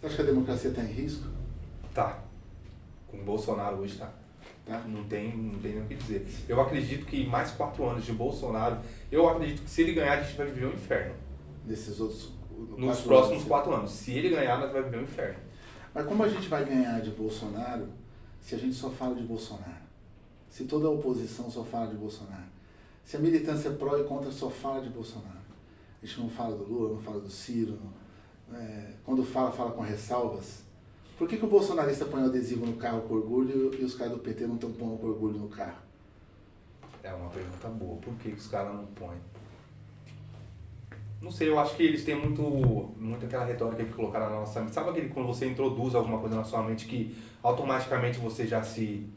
Você acha que a democracia está em risco? Tá. Com o Bolsonaro hoje tá. Tá? Não tem, não tem nem o que dizer. Eu acredito que mais quatro anos de Bolsonaro, eu acredito que se ele ganhar, a gente vai viver um inferno. Nesses outros. Nos quatro próximos anos. quatro anos. Se ele ganhar, nós vamos viver um inferno. Mas como a gente vai ganhar de Bolsonaro se a gente só fala de Bolsonaro? Se toda a oposição só fala de Bolsonaro? Se a militância pró e contra só fala de Bolsonaro? A gente não fala do Lula, não fala do Ciro. não- é, quando fala, fala com ressalvas. Por que, que o bolsonarista põe o adesivo no carro com orgulho e os caras do PT não estão pondo com orgulho no carro? É uma pergunta boa. Por que, que os caras não põem? Não sei, eu acho que eles têm muito, muito aquela retórica que colocaram na nossa mente. Sabe aquele quando você introduz alguma coisa na sua mente que automaticamente você já se.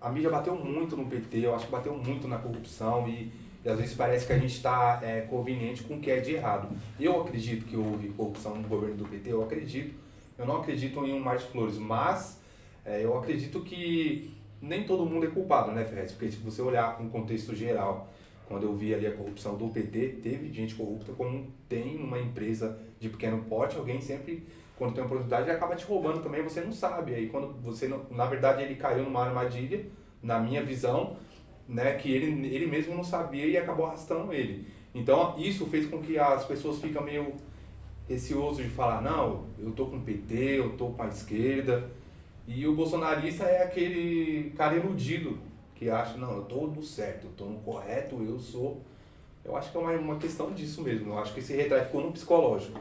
A mídia bateu muito no PT, eu acho que bateu muito na corrupção e, e às vezes parece que a gente está é, conveniente com o que é de errado. Eu acredito que houve corrupção no governo do PT, eu acredito. Eu não acredito em um mar flores, mas é, eu acredito que nem todo mundo é culpado, né, Ferrez? Porque se você olhar o contexto geral, quando eu vi ali a corrupção do PT, teve gente corrupta, como tem numa empresa de pequeno porte, alguém sempre, quando tem uma oportunidade, acaba te roubando também, você não sabe. Aí quando você, não, na verdade, ele caiu numa armadilha, na minha visão, né, que ele, ele mesmo não sabia e acabou arrastando ele. Então, isso fez com que as pessoas ficam meio receoso de falar, não, eu tô com o PT, eu tô com a esquerda. E o bolsonarista é aquele cara iludido que acha, não, eu tô no certo, eu tô no correto, eu sou. Eu acho que é uma, uma questão disso mesmo. Eu acho que esse retrato ficou no psicológico.